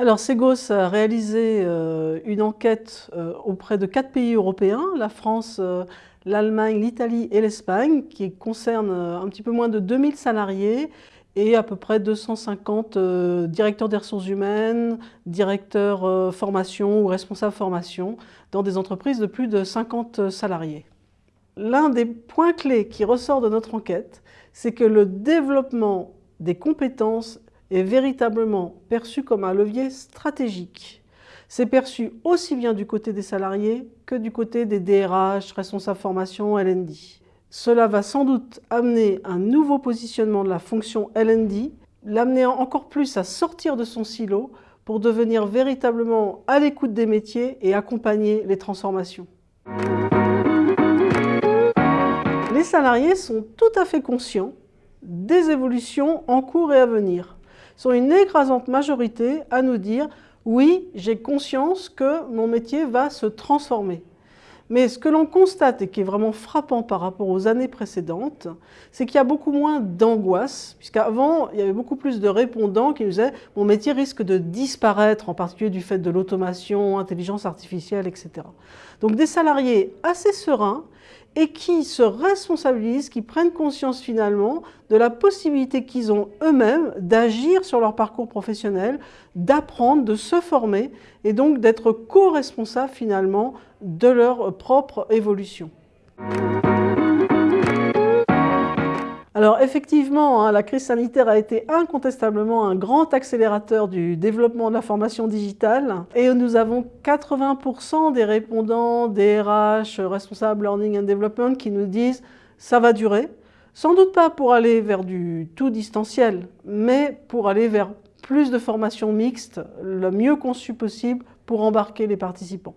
Alors Segos a réalisé euh, une enquête euh, auprès de quatre pays européens, la France, euh, l'Allemagne, l'Italie et l'Espagne, qui concerne un petit peu moins de 2000 salariés et à peu près 250 directeurs des ressources humaines, directeurs formation ou responsables formation dans des entreprises de plus de 50 salariés. L'un des points clés qui ressort de notre enquête, c'est que le développement des compétences est véritablement perçu comme un levier stratégique. C'est perçu aussi bien du côté des salariés que du côté des DRH, responsables formation, LND. Cela va sans doute amener un nouveau positionnement de la fonction LND, l'amener encore plus à sortir de son silo pour devenir véritablement à l'écoute des métiers et accompagner les transformations. Les salariés sont tout à fait conscients des évolutions en cours et à venir sont une écrasante majorité à nous dire « oui, j'ai conscience que mon métier va se transformer ». Mais ce que l'on constate et qui est vraiment frappant par rapport aux années précédentes, c'est qu'il y a beaucoup moins d'angoisse, puisqu'avant, il y avait beaucoup plus de répondants qui nous disaient « mon métier risque de disparaître, en particulier du fait de l'automation, intelligence artificielle, etc. » Donc des salariés assez sereins et qui se responsabilisent, qui prennent conscience finalement de la possibilité qu'ils ont eux-mêmes d'agir sur leur parcours professionnel, d'apprendre, de se former et donc d'être co-responsables finalement de leur propre évolution. Alors effectivement, hein, la crise sanitaire a été incontestablement un grand accélérateur du développement de la formation digitale et nous avons 80% des répondants, des RH, responsables learning and development qui nous disent ça va durer. Sans doute pas pour aller vers du tout distanciel, mais pour aller vers plus de formations mixtes, le mieux conçu possible pour embarquer les participants.